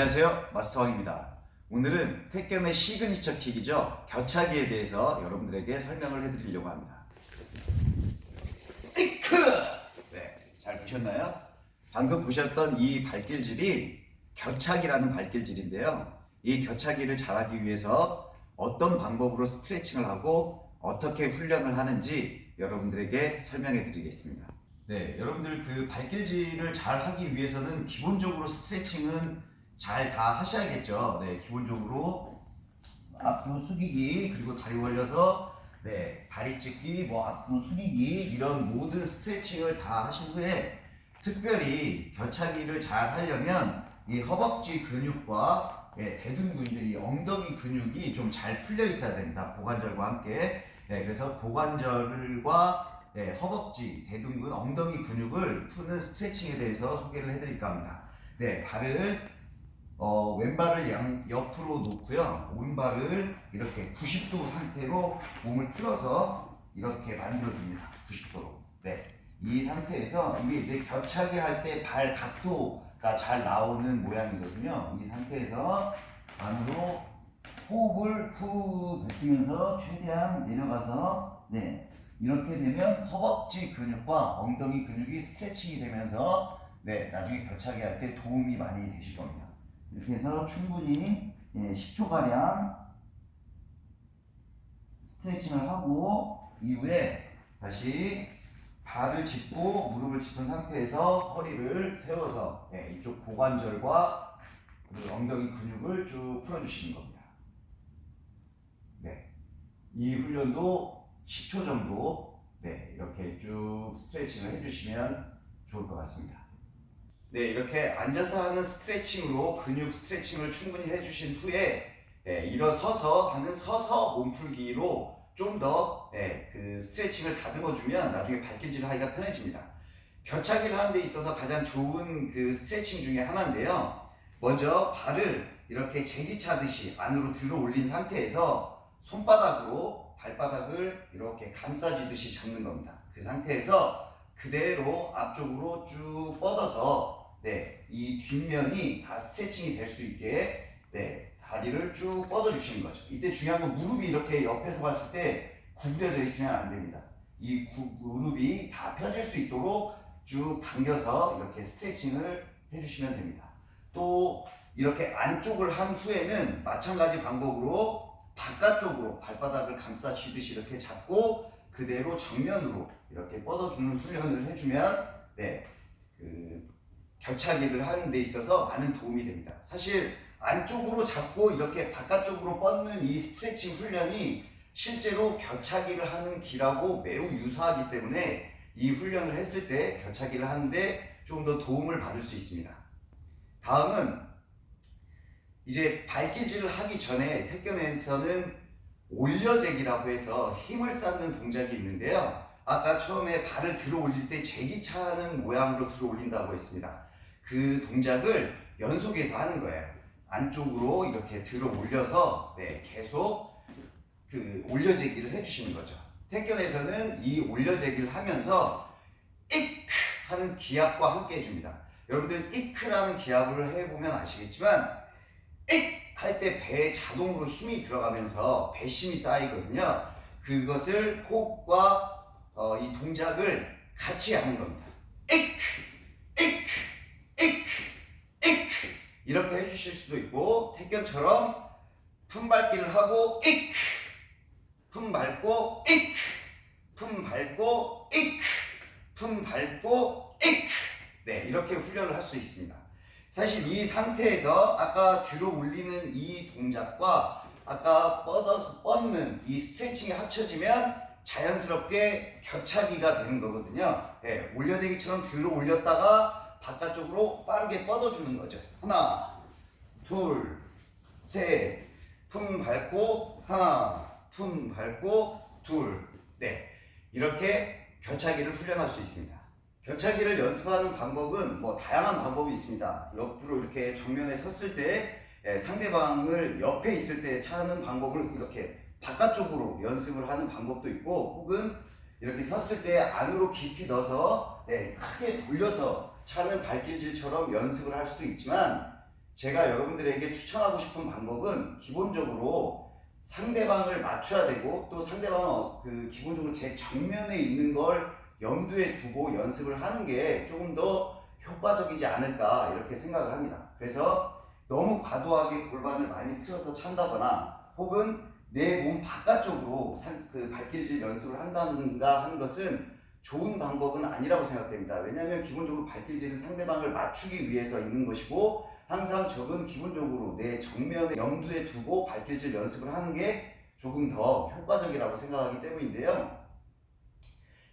안녕하세요. 마스터왕입니다. 오늘은 택견의 시그니처 킥이죠. 겨차기에 대해서 여러분들에게 설명을 해드리려고 합니다. 이크! 네, 잘 보셨나요? 방금 보셨던 이 발길질이 겨차기라는 발길질인데요. 이 겨차기를 잘하기 위해서 어떤 방법으로 스트레칭을 하고 어떻게 훈련을 하는지 여러분들에게 설명해 드리겠습니다. 네, 여러분들 그 발길질을 잘 하기 위해서는 기본적으로 스트레칭은 잘 다 하셔야겠죠. 네, 기본적으로 앞으로 숙이기 그리고 다리 벌려서 네, 다리 찢기, 뭐 앞으로 숙이기 이런 모든 스트레칭을 다 하신 후에 특별히 겨차기를 잘 하려면 이 허벅지 근육과 네, 대둔 근육, 이 엉덩이 근육이 좀 잘 풀려 있어야 됩니다. 고관절과 함께. 네, 그래서 고관절과 네, 허벅지, 대둔근, 엉덩이 근육을 푸는 스트레칭에 대해서 소개를 해드릴까 합니다. 네, 발을 어, 왼발을 양, 옆으로 놓고요. 오른발을 이렇게 90도 상태로 몸을 틀어서 이렇게 만들어줍니다. 90도로. 네, 이 상태에서 이게 이제 겨차게 할 때 발 각도가 잘 나오는 모양이거든요. 이 상태에서 안으로 호흡을 후 뱉으면서 최대한 내려가서 네, 이렇게 되면 허벅지 근육과 엉덩이 근육이 스트레칭이 되면서 네, 나중에 겨차기 할때 도움이 많이 되실 겁니다. 이렇게 해서 충분히 예, 10초가량 스트레칭을 하고 이후에 다시 발을 짚고 무릎을 짚은 상태에서 허리를 세워서 예, 이쪽 고관절과 그 엉덩이 근육을 쭉 풀어주시는 겁니다. 네, 이 훈련도 10초 정도 네, 이렇게 쭉 스트레칭을 해주시면 좋을 것 같습니다. 네, 이렇게 앉아서 하는 스트레칭으로 근육 스트레칭을 충분히 해주신 후에 네, 일어서서 하는 서서 몸풀기로 좀더 네, 그 스트레칭을 다듬어주면 나중에 발길질 하기가 편해집니다. 겨차기를 하는 데 있어서 가장 좋은 그 스트레칭 중에 하나인데요. 먼저 발을 이렇게 제기차듯이 안으로 들어 올린 상태에서 손바닥으로 발바닥을 이렇게 감싸주듯이 잡는 겁니다. 그 상태에서 그대로 앞쪽으로 쭉 뻗어서 네, 이 뒷면이 다 스트레칭이 될 수 있게 네, 다리를 쭉 뻗어 주시는 거죠. 이때 중요한 건 무릎이 이렇게 옆에서 봤을 때 구부려져 있으면 안 됩니다. 이 구, 무릎이 다 펴질 수 있도록 쭉 당겨서 이렇게 스트레칭을 해주시면 됩니다. 또 이렇게 안쪽을 한 후에는 마찬가지 방법으로 바깥쪽으로 발바닥을 감싸 쥐듯이 이렇게 잡고 그대로 정면으로 이렇게 뻗어주는 훈련을 해주면 네, 그 겨차기를 하는 데 있어서 많은 도움이 됩니다. 사실 안쪽으로 잡고 이렇게 바깥쪽으로 뻗는 이 스트레칭 훈련이 실제로 겨차기를 하는 길하고 매우 유사하기 때문에 이 훈련을 했을 때 겨차기를 하는데 좀 더 도움을 받을 수 있습니다. 다음은 이제 발길질을 하기 전에 태권에서는 올려제기라고 해서 힘을 쌓는 동작이 있는데요. 아까 처음에 발을 들어 올릴 때 제기차는 모양으로 들어 올린다고 했습니다. 그 동작을 연속해서 하는 거예요. 안쪽으로 이렇게 들어 올려서 네, 계속 그 올려제기를 해주시는 거죠. 태권에서는 이 올려제기를 하면서 이크 하는 기압과 함께 해줍니다. 여러분들 이크라는 기압을 해보면 아시겠지만 할때 배에 자동으로 힘이 들어가면서 배심이 쌓이거든요. 그것을 호흡과 어, 이 동작을 같이 하는 겁니다. 에크, 에크, 에크, 에크 이렇게 해주실 수도 있고 택견처럼 품 밟기를 하고 에크, 품 밟고 에크, 품 밟고 에크, 품 밟고 에크 네 이렇게 훈련을 할 수 있습니다. 사실 이 상태에서 아까 들어 올리는 이 동작과 아까 뻗어서 뻗는 이 스트레칭이 합쳐지면 자연스럽게 겨차기가 되는 거거든요. 네, 올려대기처럼 들어 올렸다가 바깥쪽으로 빠르게 뻗어주는 거죠. 하나, 둘, 셋, 품 밟고 하나, 품 밟고 둘, 네 이렇게 겨차기를 훈련할 수 있습니다. 겨차기를 연습하는 방법은 뭐 다양한 방법이 있습니다. 옆으로 이렇게 정면에 섰을 때 예, 상대방을 옆에 있을 때 차는 방법을 이렇게 바깥쪽으로 연습을 하는 방법도 있고 혹은 이렇게 섰을 때 안으로 깊이 넣어서 네, 크게 돌려서 차는 발길질처럼 연습을 할 수도 있지만 제가 여러분들에게 추천하고 싶은 방법은 기본적으로 상대방을 맞춰야 되고 또 상대방은 그 기본적으로 제 정면에 있는 걸 염두에 두고 연습을 하는 게 조금 더 효과적이지 않을까 이렇게 생각을 합니다. 그래서 너무 과도하게 골반을 많이 틀어서 찬다거나 혹은 내 몸 바깥쪽으로 산- 그 발길질 연습을 한다든가 하는 것은 좋은 방법은 아니라고 생각됩니다. 왜냐하면 기본적으로 발길질은 상대방을 맞추기 위해서 있는 것이고 항상 적은 기본적으로 내 정면에 염두에 두고 발길질 연습을 하는 게 조금 더 효과적이라고 생각하기 때문인데요.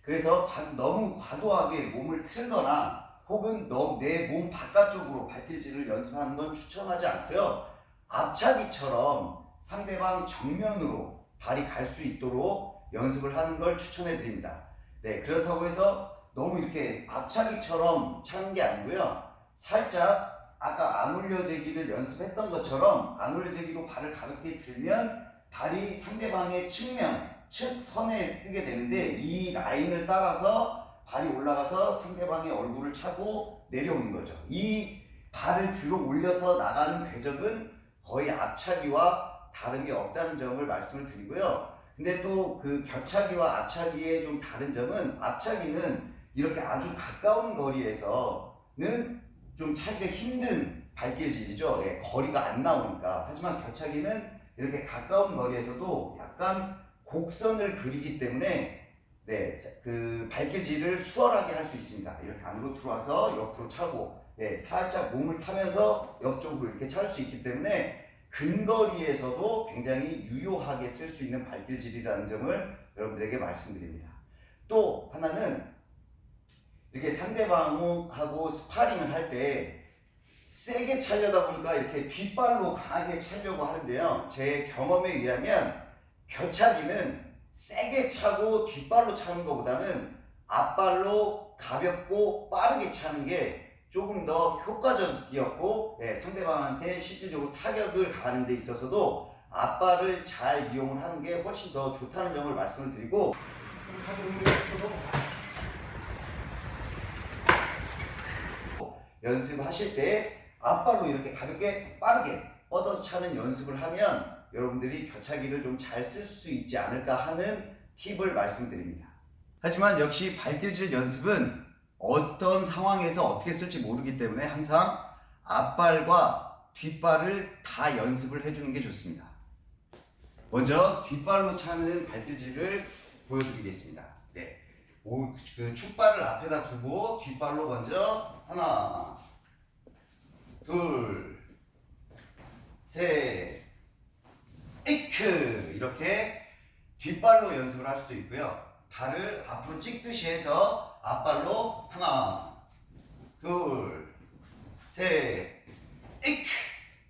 그래서 바- 너무 과도하게 몸을 틀거나 혹은 내 몸 바깥쪽으로 발길질을 연습하는 건 추천하지 않고요. 앞차기처럼 상대방 정면으로 발이 갈 수 있도록 연습을 하는 걸 추천해 드립니다. 네, 그렇다고 해서 너무 이렇게 앞차기처럼 차는 게 아니고요. 살짝 아까 안 올려제기를 연습했던 것처럼 안 올려제기로 발을 가볍게 들면 발이 상대방의 측면, 측 선에 뜨게 되는데 이 라인을 따라서 발이 올라가서 상대방의 얼굴을 차고 내려오는 거죠. 이 발을 들어 올려서 나가는 궤적은 거의 앞차기와 다른 게 없다는 점을 말씀을 드리고요. 근데 또그 격차기와 앞차기의 좀 다른 점은 앞차기는 이렇게 아주 가까운 거리에서는 좀 차기가 힘든 발길질이죠. 예, 거리가 안 나오니까. 하지만 격차기는 이렇게 가까운 거리에서도 약간 곡선을 그리기 때문에 네, 그 발길질을 수월하게 할 수 있습니다. 이렇게 안으로 들어와서 옆으로 차고, 예, 살짝 몸을 타면서 옆쪽으로 이렇게 찰 수 있기 때문에 근거리에서도 굉장히 유효하게 쓸 수 있는 발길질이라는 점을 여러분들에게 말씀드립니다. 또 하나는 이렇게 상대방하고 스파링을 할 때 세게 차려다 보니까 이렇게 뒷발로 강하게 차려고 하는데요. 제 경험에 의하면 겨차기는 세게 차고 뒷발로 차는 것보다는 앞발로 가볍고 빠르게 차는 게 조금 더 효과적이었고 예, 상대방한테 실질적으로 타격을 가하는 데 있어서도 앞발을 잘 이용을 하는 게 훨씬 더 좋다는 점을 말씀을 드리고 연습하실 때 앞발로 이렇게 가볍게 빠르게 뻗어서 차는 연습을 하면 여러분들이 겨차기를 좀 잘 쓸 수 있지 않을까 하는 팁을 말씀드립니다. 하지만 역시 발길질 연습은 어떤 상황에서 어떻게 쓸지 모르기 때문에 항상 앞발과 뒷발을 다 연습을 해주는 게 좋습니다. 먼저 뒷발로 차는 발길질을 보여드리겠습니다. 네. 오, 그 축발을 앞에다 두고 뒷발로 먼저 하나, 둘, 셋, 이크 이렇게 뒷발로 연습을 할 수도 있고요. 발을 앞으로 찍듯이 해서 앞발로 하나, 둘, 셋, 이크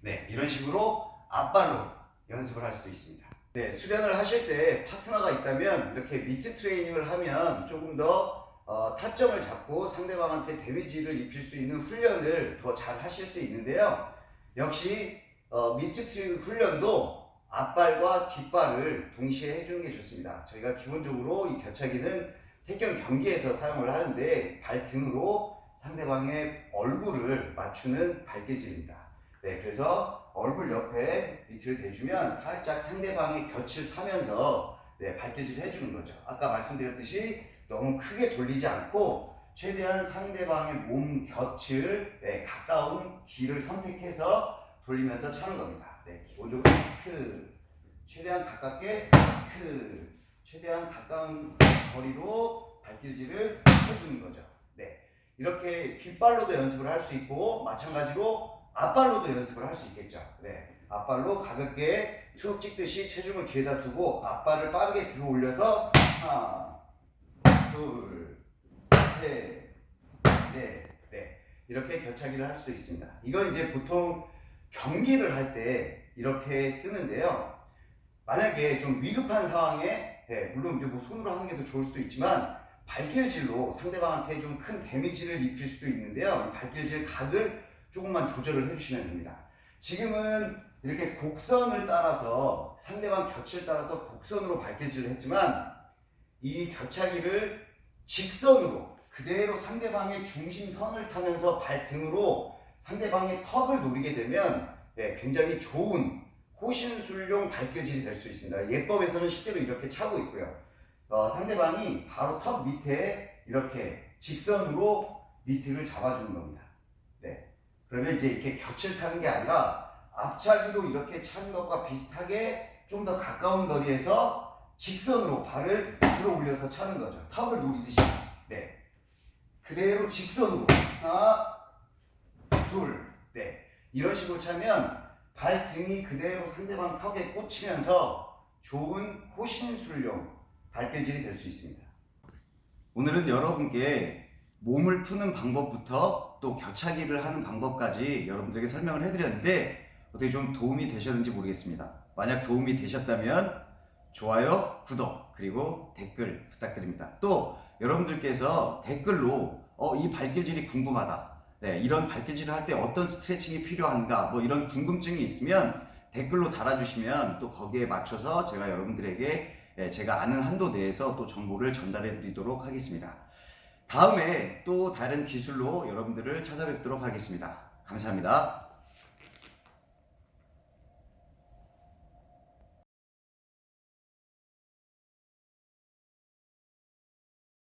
네 이런 식으로 앞발로 연습을 할 수도 있습니다. 네 수련을 하실 때 파트너가 있다면 이렇게 미트 트레이닝을 하면 조금 더 어, 타점을 잡고 상대방한테 데미지를 입힐 수 있는 훈련을 더 잘 하실 수 있는데요. 역시 어, 미트 트레이닝 훈련도 앞발과 뒷발을 동시에 해주는 게 좋습니다. 저희가 기본적으로 이 겨차기는 태권 경기에서 사용을 하는데 발등으로 상대방의 얼굴을 맞추는 발길질입니다. 네, 그래서 얼굴 옆에 밑을 대주면 살짝 상대방의 곁을 타면서 네, 발길질을 해주는 거죠. 아까 말씀드렸듯이 너무 크게 돌리지 않고 최대한 상대방의 몸 곁을 네, 가까운 길을 선택해서 돌리면서 차는 겁니다. 네, 기본적으로 크 최대한 가깝게 크 최대한 가까운 거리로 발길질을 해주는 거죠. 네, 이렇게 뒷발로도 연습을 할 수 있고 마찬가지로 앞발로도 연습을 할 수 있겠죠. 네, 앞발로 가볍게 툭 찍듯이 체중을 뒤에다 두고 앞발을 빠르게 들어 올려서 하나, 둘, 셋, 넷, 네 이렇게 겨차기를 할 수도 있습니다. 이건 이제 보통 경기를 할 때 이렇게 쓰는데요. 만약에 좀 위급한 상황에 네, 물론 이제 뭐 손으로 하는 게 더 좋을 수도 있지만 발길질로 상대방한테 좀 큰 데미지를 입힐 수도 있는데요. 이 발길질 각을 조금만 조절을 해주시면 됩니다. 지금은 이렇게 곡선을 따라서 상대방 곁을 따라서 곡선으로 발길질을 했지만 이 겨차기를 직선으로 그대로 상대방의 중심선을 타면서 발등으로 상대방의 턱을 노리게 되면 네, 굉장히 좋은 호신술용 발길질이 될 수 있습니다. 예법에서는 실제로 이렇게 차고 있고요. 어, 상대방이 바로 턱 밑에 이렇게 직선으로 미트를 잡아주는 겁니다. 네. 그러면 이제 이렇게 곁을 타는 게 아니라 앞차기로 이렇게 차는 것과 비슷하게 좀 더 가까운 거리에서 직선으로 발을 들어 올려서 차는 거죠. 턱을 노리듯이. 네. 그대로 직선으로. 하나, 둘, 네. 이런 식으로 차면 발등이 그대로 상대방 턱에 꽂히면서 좋은 호신술용 발길질이 될 수 있습니다. 오늘은 여러분께 몸을 푸는 방법부터 또 겨차기를 하는 방법까지 여러분들에게 설명을 해드렸는데 어떻게 좀 도움이 되셨는지 모르겠습니다. 만약 도움이 되셨다면 좋아요, 구독, 그리고 댓글 부탁드립니다. 또 여러분들께서 댓글로 어, 이 발길질이 궁금하다. 네, 이런 발길질을 할 때 어떤 스트레칭이 필요한가 뭐 이런 궁금증이 있으면 댓글로 달아주시면 또 거기에 맞춰서 제가 여러분들에게 예, 제가 아는 한도 내에서 또 정보를 전달해 드리도록 하겠습니다. 다음에 또 다른 기술로 여러분들을 찾아뵙도록 하겠습니다. 감사합니다.